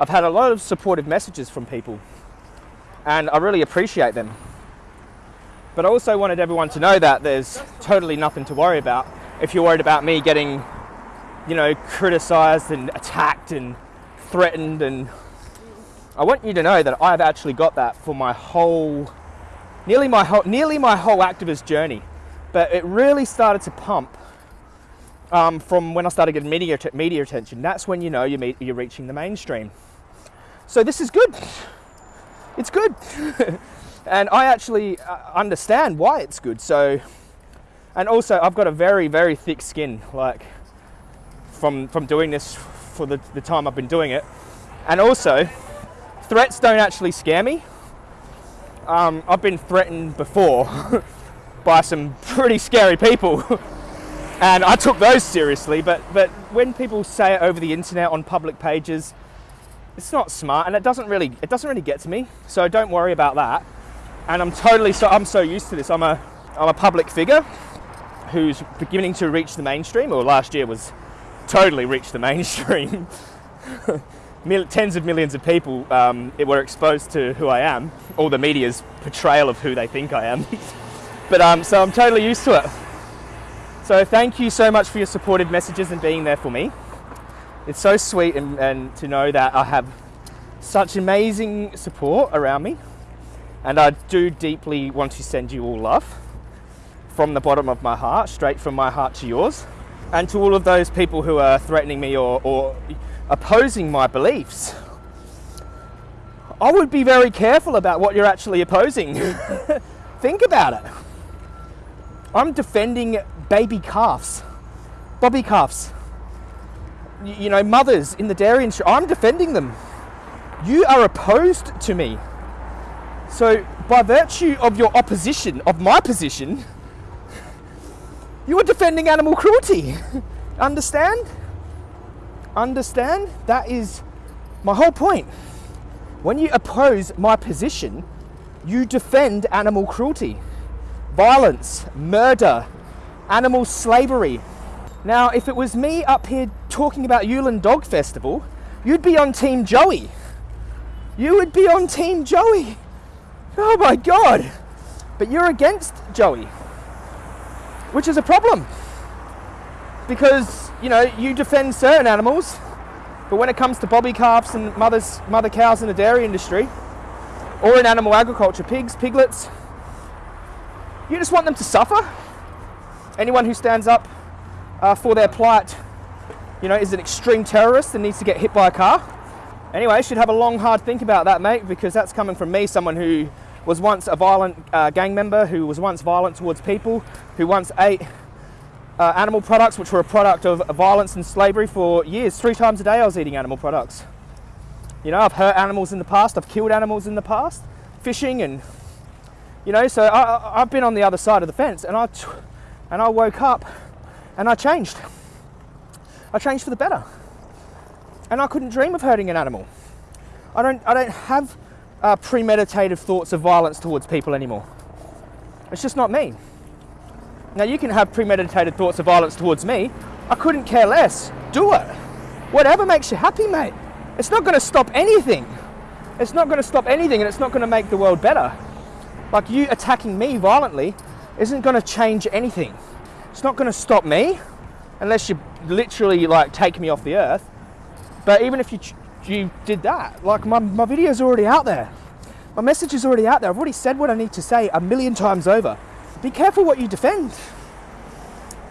I've had a lot of supportive messages from people, and I really appreciate them. But I also wanted everyone to know that there's totally nothing to worry about if you're worried about me getting, you know, criticized and attacked and threatened. And I want you to know that I've actually got that for my whole, nearly my whole, nearly my whole activist journey. But it really started to pump um, from when I started getting media, media attention. That's when you know you're, you're reaching the mainstream. So this is good. It's good. and I actually uh, understand why it's good. So, and also I've got a very, very thick skin, like from, from doing this for the, the time I've been doing it. And also, threats don't actually scare me. Um, I've been threatened before by some pretty scary people. and I took those seriously, but, but when people say it over the internet on public pages, it's not smart and it doesn't really it doesn't really get to me. So don't worry about that. And I'm totally so I'm so used to this. I'm a I'm a public figure who's beginning to reach the mainstream, or last year was totally reached the mainstream. Tens of millions of people um, were exposed to who I am, or the media's portrayal of who they think I am. But um, so I'm totally used to it. So thank you so much for your supportive messages and being there for me. It's so sweet and, and to know that I have such amazing support around me. And I do deeply want to send you all love from the bottom of my heart, straight from my heart to yours. And to all of those people who are threatening me or, or opposing my beliefs, I would be very careful about what you're actually opposing. Think about it. I'm defending baby calves, bobby calves. You know, mothers in the dairy industry. I'm defending them. You are opposed to me. So, by virtue of your opposition of my position, you are defending animal cruelty. Understand? Understand? That is my whole point. When you oppose my position, you defend animal cruelty violence, murder, animal slavery. Now, if it was me up here talking about Yulin Dog Festival, you'd be on Team Joey. You would be on Team Joey. Oh my God. But you're against Joey, which is a problem. Because, you know, you defend certain animals, but when it comes to bobby calves and mothers, mother cows in the dairy industry, or in animal agriculture, pigs, piglets, you just want them to suffer. Anyone who stands up uh, for their plight, you know, is an extreme terrorist and needs to get hit by a car. Anyway, should have a long, hard think about that, mate, because that's coming from me, someone who was once a violent uh, gang member, who was once violent towards people, who once ate uh, animal products, which were a product of violence and slavery for years. Three times a day I was eating animal products. You know, I've hurt animals in the past, I've killed animals in the past, fishing and you know, so I, have been on the other side of the fence and I, and I woke up and I changed. I changed for the better. And I couldn't dream of hurting an animal. I don't, I don't have uh, premeditated thoughts of violence towards people anymore. It's just not me. Now, you can have premeditated thoughts of violence towards me. I couldn't care less. Do it. Whatever makes you happy, mate. It's not going to stop anything. It's not going to stop anything and it's not going to make the world better. Like you attacking me violently isn't going to change anything. It's not going to stop me unless you literally like take me off the earth. But even if you you did that, like my, my video's already out there. My message is already out there. I've already said what I need to say a million times over. Be careful what you defend.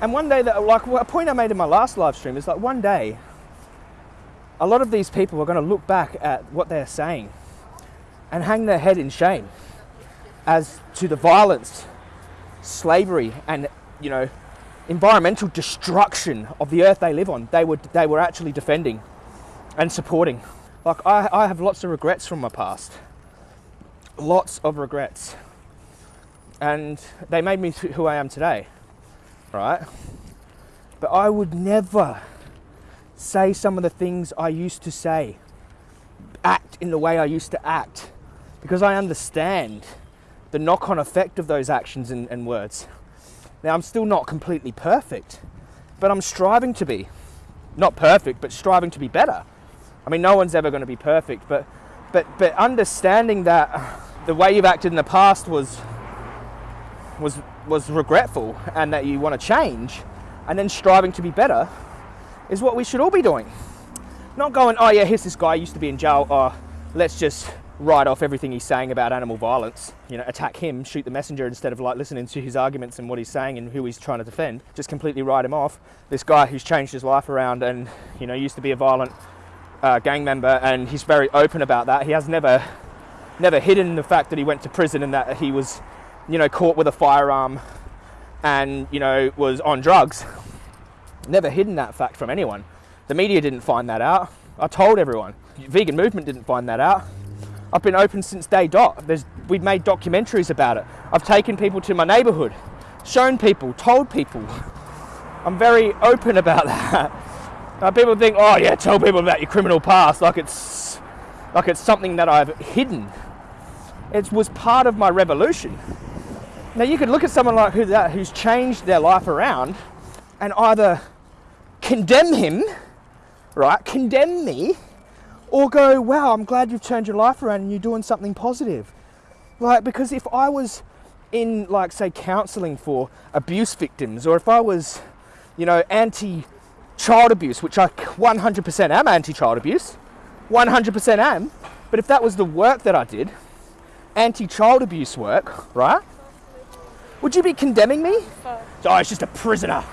And one day that like a point I made in my last live stream is like one day a lot of these people are going to look back at what they're saying and hang their head in shame as to the violence, slavery, and you know, environmental destruction of the earth they live on. They were they were actually defending and supporting. Like I, I have lots of regrets from my past. Lots of regrets. And they made me who I am today. Right? But I would never say some of the things I used to say, act in the way I used to act, because I understand the knock on effect of those actions and, and words. Now, I'm still not completely perfect, but I'm striving to be. Not perfect, but striving to be better. I mean, no one's ever going to be perfect, but but but understanding that the way you've acted in the past was was was regretful and that you want to change and then striving to be better is what we should all be doing. Not going, oh yeah, here's this guy used to be in jail, oh, let's just write off everything he's saying about animal violence, you know, attack him, shoot the messenger instead of like listening to his arguments and what he's saying and who he's trying to defend. Just completely write him off. This guy who's changed his life around and, you know, used to be a violent uh, gang member and he's very open about that. He has never, never hidden the fact that he went to prison and that he was, you know, caught with a firearm and, you know, was on drugs. Never hidden that fact from anyone. The media didn't find that out. I told everyone. Vegan movement didn't find that out. I've been open since day dot. There's, we've made documentaries about it. I've taken people to my neighborhood, shown people, told people. I'm very open about that. Now, people think, oh yeah, tell people about your criminal past like it's like it's something that I've hidden. It was part of my revolution. Now you could look at someone like who that who's changed their life around and either condemn him, right? Condemn me, or go, wow, I'm glad you've turned your life around and you're doing something positive. Like, because if I was in, like, say, counseling for abuse victims, or if I was, you know, anti child abuse, which I 100% am anti child abuse, 100% am, but if that was the work that I did, anti child abuse work, right? Would you be condemning me? Oh, he's just a prisoner.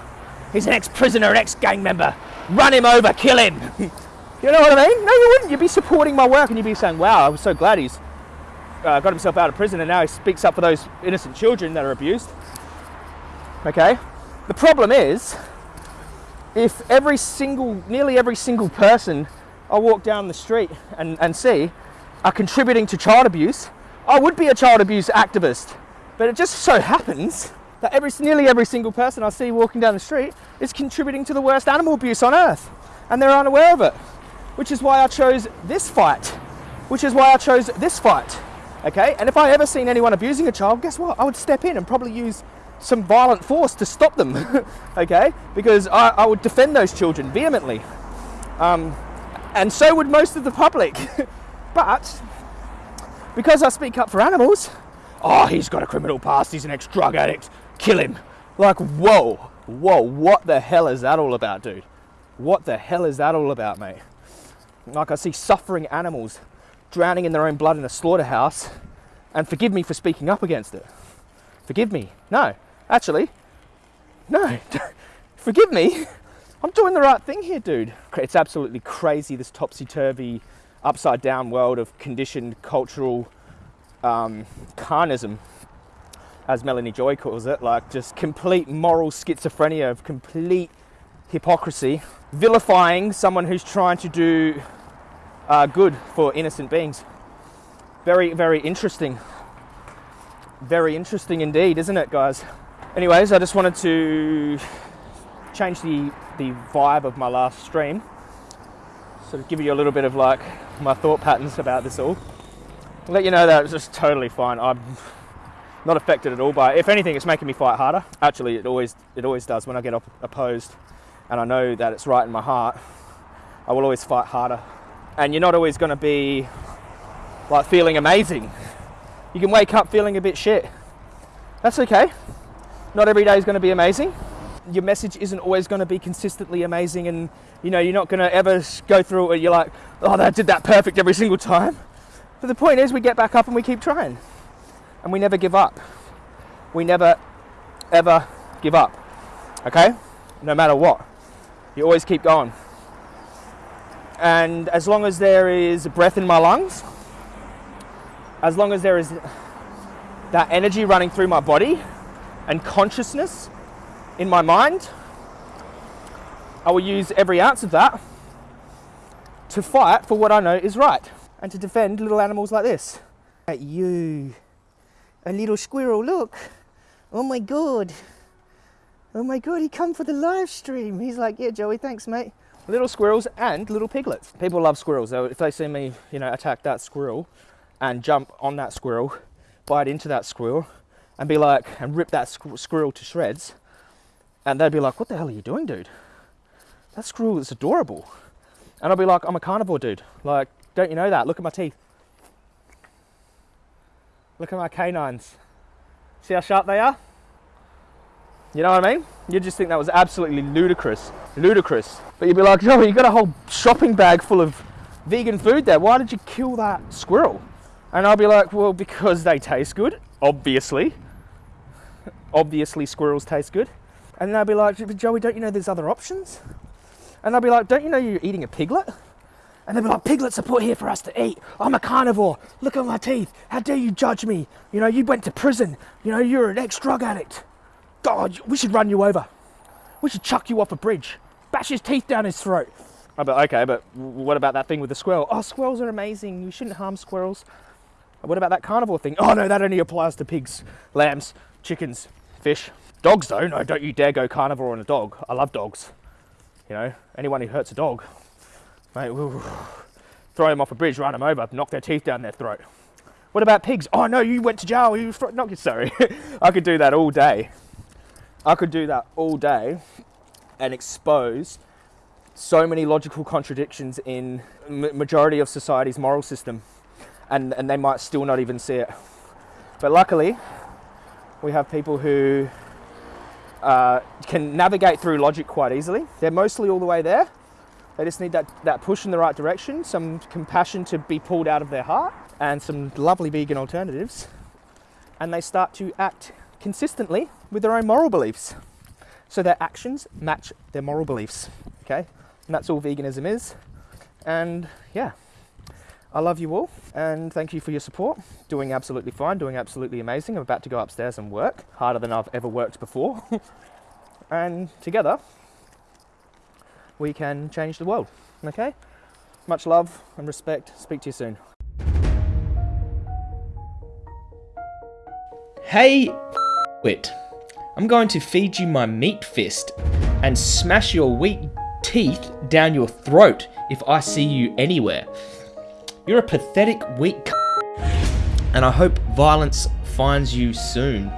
He's an ex prisoner, an ex gang member. Run him over, kill him. you know what I mean? No, you wouldn't. You'd be supporting my work and you'd be saying, wow, I was so glad he's uh, got himself out of prison and now he speaks up for those innocent children that are abused. Okay? The problem is, if every single, nearly every single person I walk down the street and, and see are contributing to child abuse, I would be a child abuse activist. But it just so happens that every, nearly every single person I see walking down the street is contributing to the worst animal abuse on earth, and they're unaware of it. Which is why I chose this fight. Which is why I chose this fight. Okay? And if I ever seen anyone abusing a child, guess what? I would step in and probably use some violent force to stop them. okay? Because I, I, would defend those children vehemently. Um, and so would most of the public. but because I speak up for animals, oh, he's got a criminal past, he's an ex drug addict, kill him. Like, whoa, whoa, what the hell is that all about, dude? What the hell is that all about, mate? Like, I see suffering animals drowning in their own blood in a slaughterhouse, and forgive me for speaking up against it. Forgive me. No, actually, no, forgive me. I'm doing the right thing here, dude. It's absolutely crazy, this topsy turvy, upside down world of conditioned cultural um, carnism as Melanie Joy calls it, like just complete moral schizophrenia of complete hypocrisy, vilifying someone who's trying to do uh, good for innocent beings. Very, very interesting. Very interesting indeed, isn't it, guys? Anyways, I just wanted to change the, the vibe of my last stream. Sort of give you a little bit of like my thought patterns about this all. let you know that it's just totally fine. I'm not affected at all by it. If anything, it's making me fight harder. Actually, it always it always does when I get op- opposed, and I know that it's right in my heart. I will always fight harder, and you're not always going to be like feeling amazing. You can wake up feeling a bit shit. That's okay. Not every day is going to be amazing. Your message isn't always going to be consistently amazing, and you know you're not going to ever go through it where you're like, oh, that did that perfect every single time. But the point is, we get back up and we keep trying and we never give up. We never, ever give up. Okay? No matter what. You always keep going. And as long as there is breath in my lungs, as long as there is that energy running through my body and consciousness in my mind, I will use every ounce of that to fight for what I know is right and to defend little animals like this. At you a little squirrel, look. Oh my god. Oh my god, he come for the live stream. He's like, yeah, Joey, thanks, mate. Little squirrels and little piglets. People love squirrels. So if they see me, you know, attack that squirrel and jump on that squirrel, bite into that squirrel, and be like, and rip that squirrel to shreds, and they'd be like, what the hell are you doing, dude? That squirrel is adorable. And I'll be like, I'm a carnivore dude. Like, don't you know that? Look at my teeth. Look at my canines. See how sharp they are? You know what I mean? You'd just think that was absolutely ludicrous. Ludicrous. But you'd be like, Joey, you got a whole shopping bag full of vegan food there. Why did you kill that squirrel? And I'll be like, well, because they taste good, obviously. Obviously, squirrels taste good. And then I'll be like, Joey, don't you know there's other options? And I'll be like, don't you know you're eating a piglet? And they'll be like, piglets are put here for us to eat. I'm a carnivore. Look at my teeth. How dare you judge me? You know, you went to prison. You know, you're an ex-drug addict. God, we should run you over. We should chuck you off a bridge. Bash his teeth down his throat. Oh, I bet, okay, but what about that thing with the squirrel? Oh, squirrels are amazing. You shouldn't harm squirrels. What about that carnivore thing? Oh no, that only applies to pigs, lambs, chickens, fish. Dogs though, no, don't you dare go carnivore on a dog. I love dogs. You know, anyone who hurts a dog, mate, we'll throw them off a bridge, run them over, knock their teeth down their throat. What about pigs? Oh no, you went to jail. You not sorry. I could do that all day. I could do that all day and expose so many logical contradictions in majority of society's moral system and, and they might still not even see it. But luckily, we have people who uh, can navigate through logic quite easily. They're mostly all the way there. They just need that, that push in the right direction, some compassion to be pulled out of their heart, and some lovely vegan alternatives. And they start to act consistently with their own moral beliefs. So their actions match their moral beliefs. Okay? And that's all veganism is. And yeah, I love you all and thank you for your support. Doing absolutely fine, doing absolutely amazing. I'm about to go upstairs and work harder than I've ever worked before. and together, we can change the world. Okay? Much love and respect. Speak to you soon. Hey, wit. I'm going to feed you my meat fist and smash your weak teeth down your throat if I see you anywhere. You're a pathetic, weak and I hope violence finds you soon.